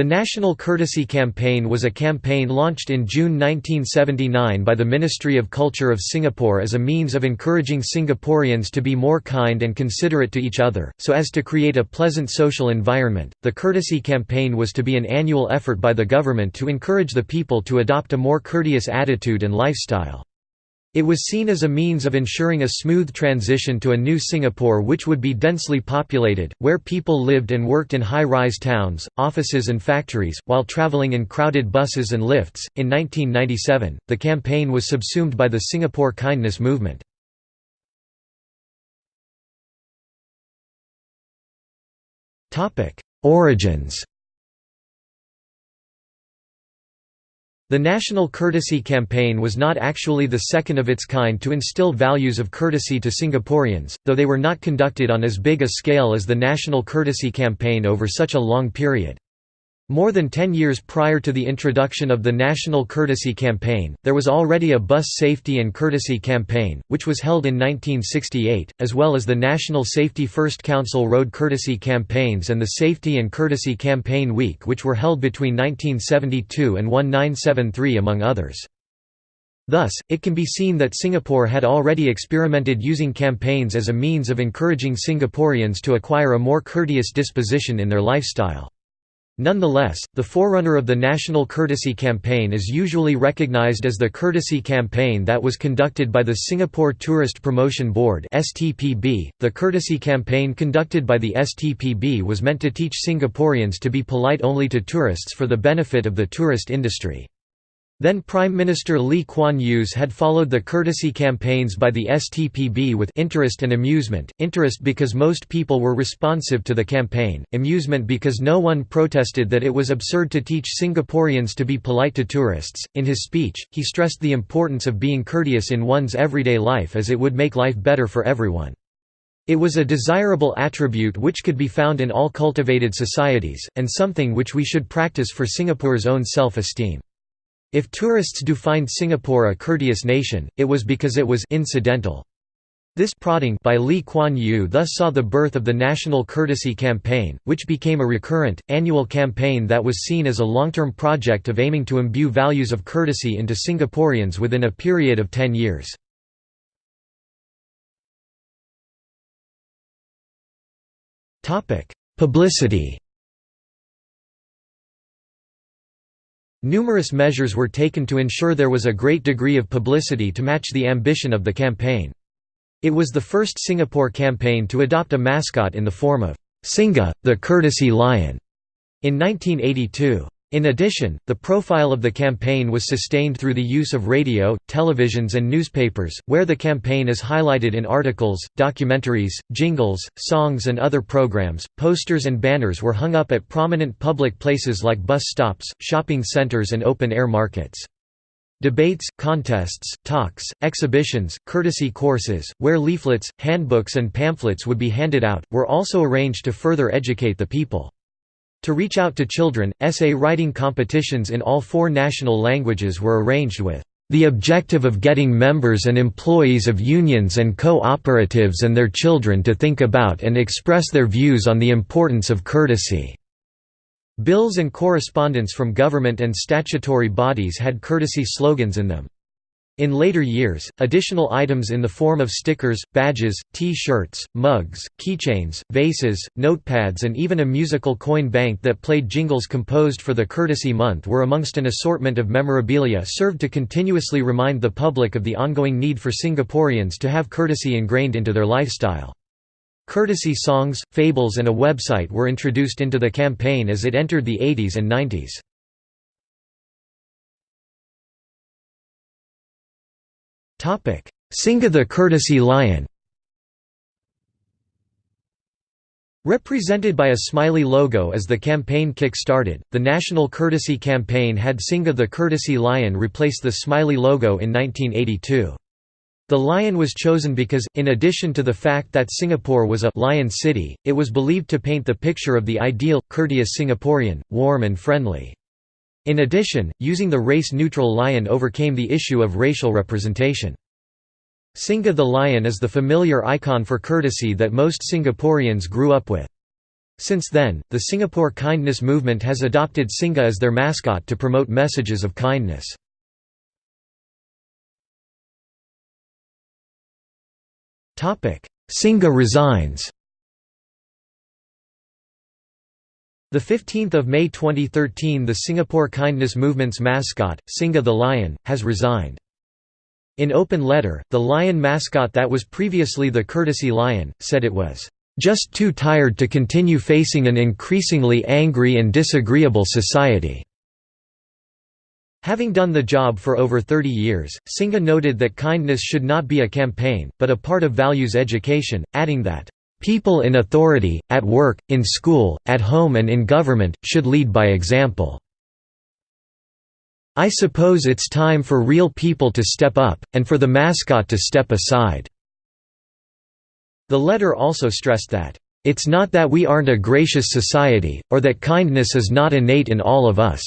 The National Courtesy Campaign was a campaign launched in June 1979 by the Ministry of Culture of Singapore as a means of encouraging Singaporeans to be more kind and considerate to each other, so as to create a pleasant social environment. The Courtesy Campaign was to be an annual effort by the government to encourage the people to adopt a more courteous attitude and lifestyle. It was seen as a means of ensuring a smooth transition to a new Singapore which would be densely populated, where people lived and worked in high-rise towns, offices and factories, while travelling in crowded buses and lifts. In 1997, the campaign was subsumed by the Singapore Kindness Movement. Origins The National Courtesy Campaign was not actually the second of its kind to instill values of courtesy to Singaporeans, though they were not conducted on as big a scale as the National Courtesy Campaign over such a long period. More than ten years prior to the introduction of the National Courtesy Campaign, there was already a Bus Safety and Courtesy Campaign, which was held in 1968, as well as the National Safety First Council Road Courtesy Campaigns and the Safety and Courtesy Campaign Week which were held between 1972 and 1973 among others. Thus, it can be seen that Singapore had already experimented using campaigns as a means of encouraging Singaporeans to acquire a more courteous disposition in their lifestyle. Nonetheless, the forerunner of the National Courtesy Campaign is usually recognized as the Courtesy Campaign that was conducted by the Singapore Tourist Promotion Board (STPB). The Courtesy Campaign conducted by the STPB was meant to teach Singaporeans to be polite only to tourists for the benefit of the tourist industry. Then Prime Minister Lee Kuan Yew's had followed the courtesy campaigns by the STPB with interest and amusement, interest because most people were responsive to the campaign, amusement because no one protested that it was absurd to teach Singaporeans to be polite to tourists. In his speech, he stressed the importance of being courteous in one's everyday life as it would make life better for everyone. It was a desirable attribute which could be found in all cultivated societies, and something which we should practice for Singapore's own self-esteem. If tourists do find Singapore a courteous nation, it was because it was incidental. This prodding by Lee Kuan Yew thus saw the birth of the National Courtesy Campaign, which became a recurrent, annual campaign that was seen as a long-term project of aiming to imbue values of courtesy into Singaporeans within a period of ten years. Publicity Numerous measures were taken to ensure there was a great degree of publicity to match the ambition of the campaign. It was the first Singapore campaign to adopt a mascot in the form of Singa, the courtesy lion, in 1982. In addition, the profile of the campaign was sustained through the use of radio, televisions and newspapers, where the campaign is highlighted in articles, documentaries, jingles, songs and other programs. Posters and banners were hung up at prominent public places like bus stops, shopping centers and open-air markets. Debates, contests, talks, exhibitions, courtesy courses, where leaflets, handbooks and pamphlets would be handed out, were also arranged to further educate the people. To reach out to children, essay writing competitions in all four national languages were arranged with the objective of getting members and employees of unions and co-operatives and their children to think about and express their views on the importance of courtesy." Bills and correspondence from government and statutory bodies had courtesy slogans in them. In later years, additional items in the form of stickers, badges, T-shirts, mugs, keychains, vases, notepads and even a musical coin bank that played jingles composed for the Courtesy Month were amongst an assortment of memorabilia served to continuously remind the public of the ongoing need for Singaporeans to have courtesy ingrained into their lifestyle. Courtesy songs, fables and a website were introduced into the campaign as it entered the 80s and 90s. Singa the Courtesy Lion Represented by a smiley logo as the campaign kick-started, the National Courtesy Campaign had Singa the Courtesy Lion replace the smiley logo in 1982. The lion was chosen because, in addition to the fact that Singapore was a «lion city», it was believed to paint the picture of the ideal, courteous Singaporean, warm and friendly. In addition, using the race-neutral lion overcame the issue of racial representation. Singa the lion is the familiar icon for courtesy that most Singaporeans grew up with. Since then, the Singapore Kindness Movement has adopted Singa as their mascot to promote messages of kindness. Singa resigns The 15th of May 2013 the Singapore Kindness Movement's mascot, Singa the Lion, has resigned. In open letter, the lion mascot that was previously the courtesy lion, said it was, "...just too tired to continue facing an increasingly angry and disagreeable society." Having done the job for over 30 years, Singa noted that kindness should not be a campaign, but a part of values education, adding that, People in authority, at work, in school, at home and in government, should lead by example. I suppose it's time for real people to step up, and for the mascot to step aside." The letter also stressed that, "...it's not that we aren't a gracious society, or that kindness is not innate in all of us.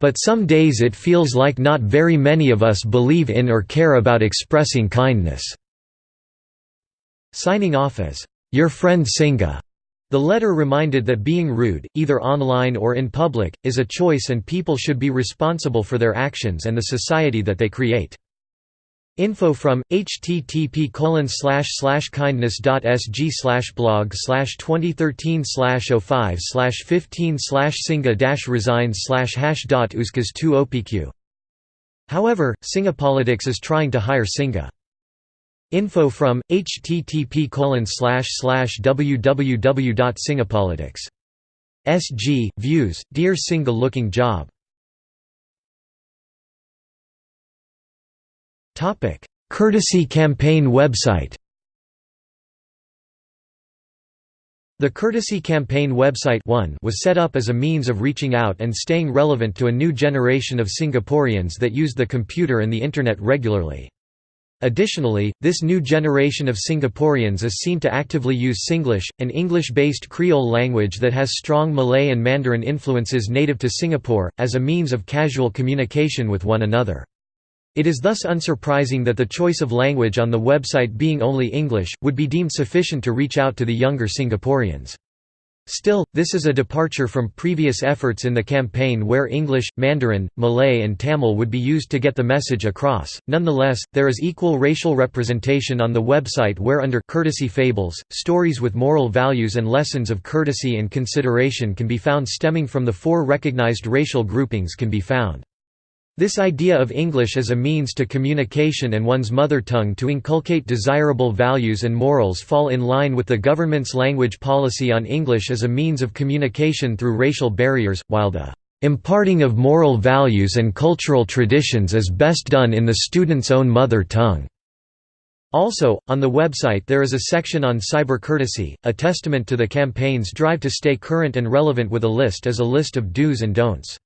But some days it feels like not very many of us believe in or care about expressing kindness." Signing off as, "'Your friend Singa' The letter reminded that being rude, either online or in public, is a choice and people should be responsible for their actions and the society that they create. Info from http kindness.sg blog 2013 05 15 singa resigns hash dot 2 opq. However, Singapolitics is trying to hire Singa. Info from http www.singapolitics. SG views Dear Singa looking job. Topic Courtesy campaign website. The Courtesy Campaign website 1 was set up as a means of reaching out and staying relevant to a new generation of Singaporeans that used the computer and the Internet regularly. Additionally, this new generation of Singaporeans is seen to actively use Singlish, an English-based Creole language that has strong Malay and Mandarin influences native to Singapore, as a means of casual communication with one another. It is thus unsurprising that the choice of language on the website being only English, would be deemed sufficient to reach out to the younger Singaporeans. Still, this is a departure from previous efforts in the campaign where English, Mandarin, Malay, and Tamil would be used to get the message across. Nonetheless, there is equal racial representation on the website where under courtesy fables, stories with moral values and lessons of courtesy and consideration can be found stemming from the four recognized racial groupings can be found. This idea of English as a means to communication and one's mother tongue to inculcate desirable values and morals fall in line with the government's language policy on English as a means of communication through racial barriers, while the imparting of moral values and cultural traditions is best done in the student's own mother tongue. Also, on the website there is a section on cyber courtesy, a testament to the campaign's drive to stay current and relevant with a list as a list of do's and don'ts.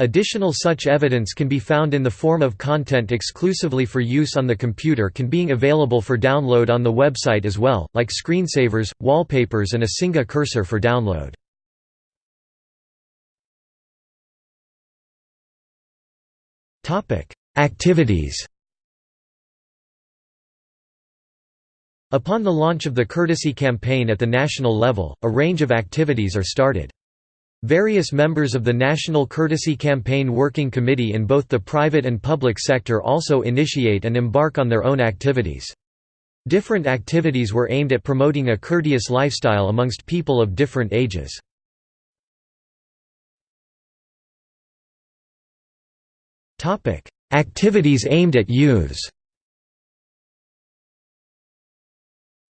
Additional such evidence can be found in the form of content exclusively for use on the computer can being available for download on the website as well, like screensavers, wallpapers and a Singa cursor for download. Activities Upon the launch of the Courtesy campaign at the national level, a range of activities are started. Various members of the National Courtesy Campaign Working Committee in both the private and public sector also initiate and embark on their own activities. Different activities were aimed at promoting a courteous lifestyle amongst people of different ages. Activities aimed at youths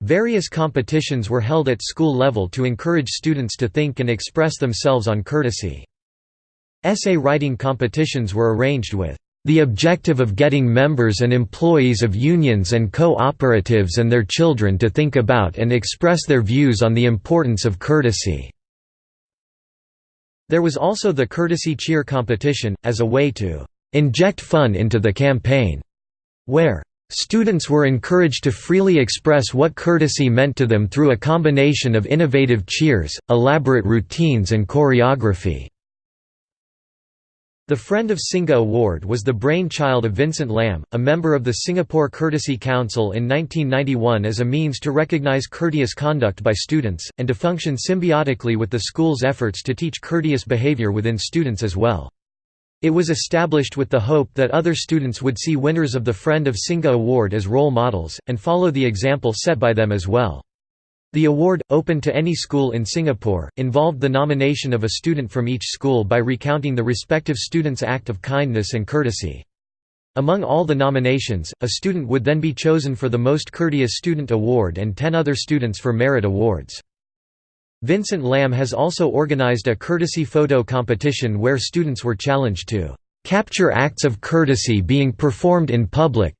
Various competitions were held at school level to encourage students to think and express themselves on courtesy. Essay writing competitions were arranged with the objective of getting members and employees of unions and co-operatives and their children to think about and express their views on the importance of courtesy." There was also the Courtesy Cheer competition, as a way to "...inject fun into the campaign", where Students were encouraged to freely express what courtesy meant to them through a combination of innovative cheers, elaborate routines and choreography. The Friend of Singa Award was the brainchild of Vincent Lam, a member of the Singapore Courtesy Council in 1991 as a means to recognize courteous conduct by students, and to function symbiotically with the school's efforts to teach courteous behavior within students as well. It was established with the hope that other students would see winners of the Friend of Singa Award as role models, and follow the example set by them as well. The award, open to any school in Singapore, involved the nomination of a student from each school by recounting the respective student's act of kindness and courtesy. Among all the nominations, a student would then be chosen for the Most Courteous Student Award and ten other students for merit awards. Vincent Lam has also organized a courtesy photo competition where students were challenged to "...capture acts of courtesy being performed in public,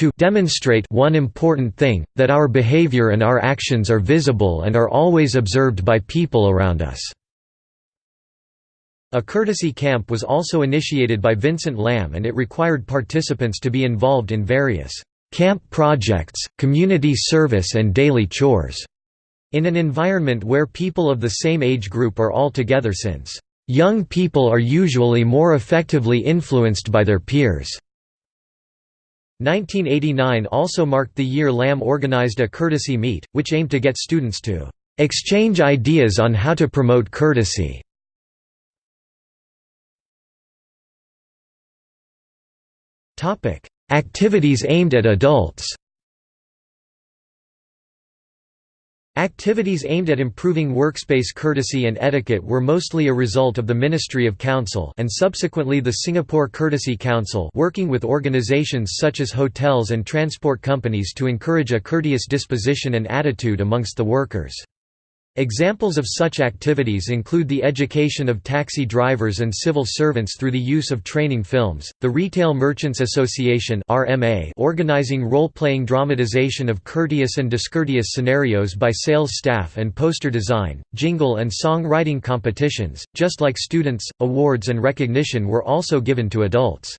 to demonstrate one important thing, that our behavior and our actions are visible and are always observed by people around us." A courtesy camp was also initiated by Vincent Lam and it required participants to be involved in various camp projects, community service and daily chores, in an environment where people of the same age group are all together since, "...young people are usually more effectively influenced by their peers." 1989 also marked the year Lam organized a courtesy meet, which aimed to get students to exchange ideas on how to promote courtesy. Activities aimed at adults Activities aimed at improving workspace courtesy and etiquette were mostly a result of the Ministry of Council and subsequently the Singapore Courtesy Council working with organisations such as hotels and transport companies to encourage a courteous disposition and attitude amongst the workers. Examples of such activities include the education of taxi drivers and civil servants through the use of training films, the Retail Merchants Association (RMA) organizing role-playing dramatization of courteous and discourteous scenarios by sales staff and poster design, jingle and song writing competitions. Just like students, awards and recognition were also given to adults.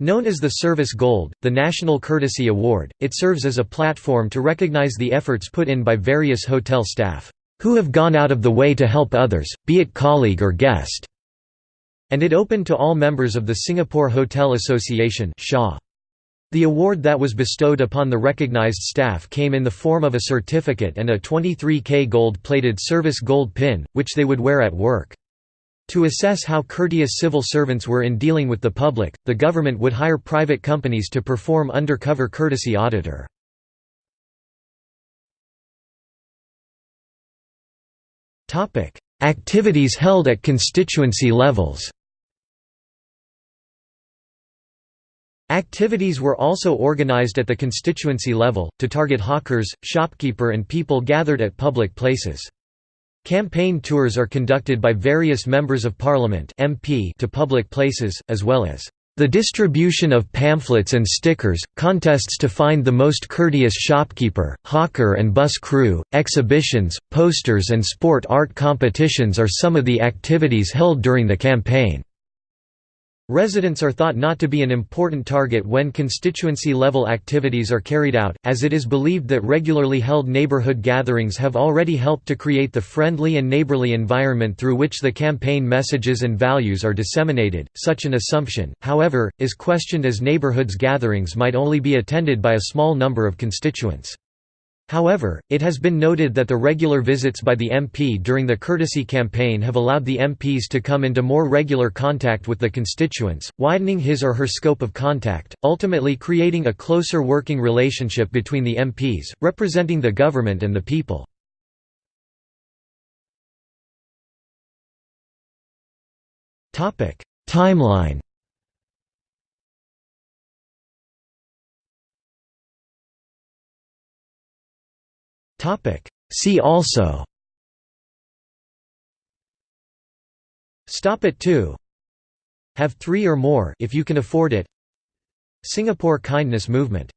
Known as the Service Gold, the National Courtesy Award, it serves as a platform to recognize the efforts put in by various hotel staff who have gone out of the way to help others, be it colleague or guest, and it opened to all members of the Singapore Hotel Association The award that was bestowed upon the recognized staff came in the form of a certificate and a 23K gold-plated service gold pin, which they would wear at work. To assess how courteous civil servants were in dealing with the public, the government would hire private companies to perform undercover courtesy auditor. Activities held at constituency levels Activities were also organized at the constituency level, to target hawkers, shopkeeper and people gathered at public places. Campaign tours are conducted by various Members of Parliament to public places, as well as the distribution of pamphlets and stickers, contests to find the most courteous shopkeeper, hawker and bus crew, exhibitions, posters and sport art competitions are some of the activities held during the campaign. Residents are thought not to be an important target when constituency-level activities are carried out, as it is believed that regularly held neighborhood gatherings have already helped to create the friendly and neighborly environment through which the campaign messages and values are disseminated. Such an assumption, however, is questioned as neighborhoods gatherings might only be attended by a small number of constituents. However, it has been noted that the regular visits by the MP during the courtesy campaign have allowed the MPs to come into more regular contact with the constituents, widening his or her scope of contact, ultimately creating a closer working relationship between the MPs, representing the government and the people. Timeline See also. Stop at 2 Have three or more if you can afford it. Singapore Kindness Movement